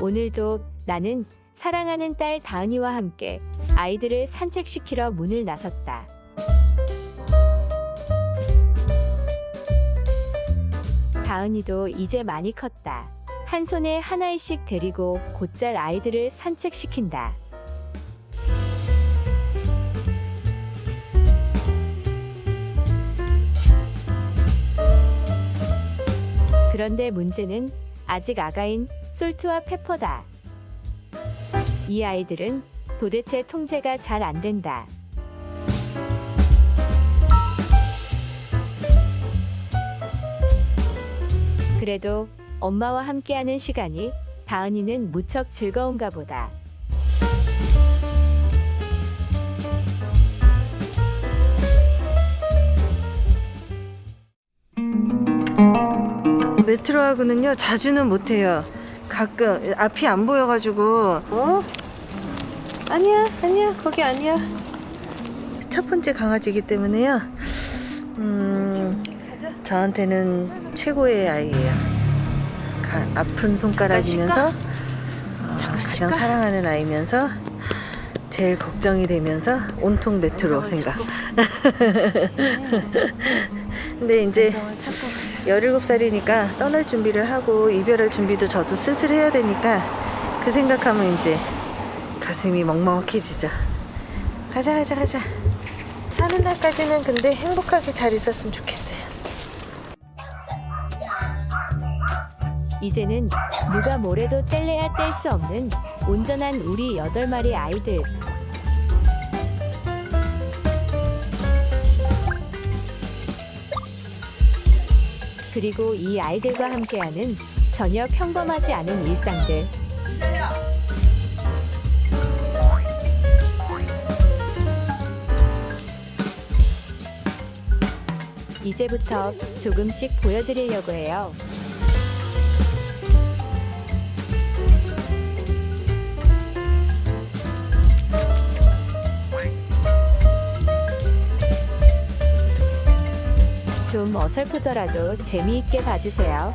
오늘도 나는 사랑하는 딸 다은이와 함께 아이들을 산책시키러 문을 나섰다. 다은이도 이제 많이 컸다. 한 손에 하나씩 데리고 곧잘 아이들을 산책시킨다. 그런데 문제는 아직 아가인 솔트와 페퍼다. 이 아이들은 도대체 통제가 잘 안 된다. 그래도 엄마와 함께하는 시간이 다은이는 무척 즐거운가 보다. 메트로하고는요 자주는 못해요. 가끔. 앞이 안 보여가지고. 어? 아니야 아니야. 거기 아니야. 첫 번째 강아지이기 때문에요. 음 저한테는 최고의 아이예요. 가- 아픈 손가락이면서 어, 가장 사랑하는 아이면서 제일 걱정이 되면서 온통 메트로 생각. 근데 이제 17살이니까 떠날 준비를 하고 이별할 준비도 저도 슬슬 해야 되니까 그 생각하면 이제 가슴이 먹먹해지죠. 가자 가자 가자. 사는 날까지는 근데 행복하게 잘 있었으면 좋겠어요. 이제는 누가 뭐래도 뗄래야 뗄 수 없는 온전한 우리 여덟 마리 아이들. 그리고 이 아이들과 함께하는 전혀 평범하지 않은 일상들. 이제부터 조금씩 보여드리려고 해요. 좀 어설프더라도 재미있게 봐주세요.